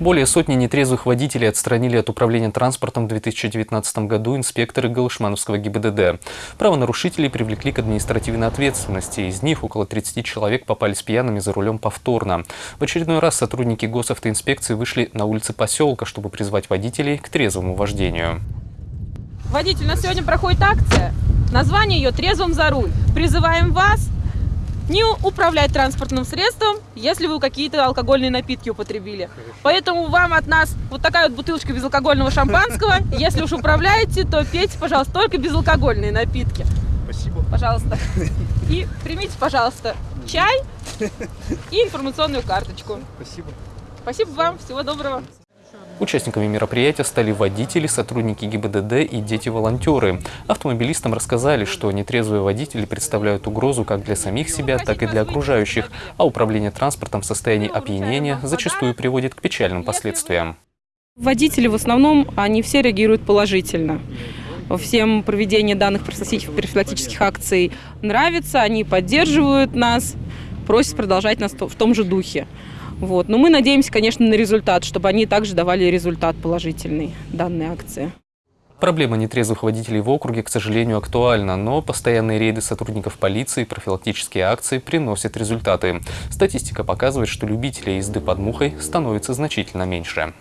Более сотни нетрезвых водителей отстранили от управления транспортом в 2019 году инспекторы Галышмановского ГИБДД. Правонарушителей привлекли к административной ответственности. Из них около 30 человек попались пьяными за рулем повторно. В очередной раз сотрудники госавтоинспекции вышли на улицы поселка, чтобы призвать водителей к трезвому вождению. Водитель, у нас сегодня проходит акция. Название ее «Трезвым за руль». Призываем вас не управлять транспортным средством, если вы какие-то алкогольные напитки употребили. Хорошо. Поэтому вам от нас вот такая вот бутылочка безалкогольного шампанского. Если уж управляете, то пейте, пожалуйста, только безалкогольные напитки. Спасибо. Пожалуйста. И примите, пожалуйста, чай и информационную карточку. Спасибо. Спасибо вам. Всего доброго. Участниками мероприятия стали водители, сотрудники ГИБДД и дети-волонтеры. Автомобилистам рассказали, что нетрезвые водители представляют угрозу как для самих себя, так и для окружающих, а управление транспортом в состоянии опьянения зачастую приводит к печальным последствиям. Водители в основном, они все реагируют положительно. Всем проведение данных профилактических акций нравится, они поддерживают нас, просят продолжать нас в том же духе. Вот. Но мы надеемся, конечно, на результат, чтобы они также давали результат положительный данной акции. Проблема нетрезвых водителей в округе, к сожалению, актуальна, но постоянные рейды сотрудников полиции и профилактические акции приносят результаты. Статистика показывает, что любителей езды под мухой становится значительно меньше.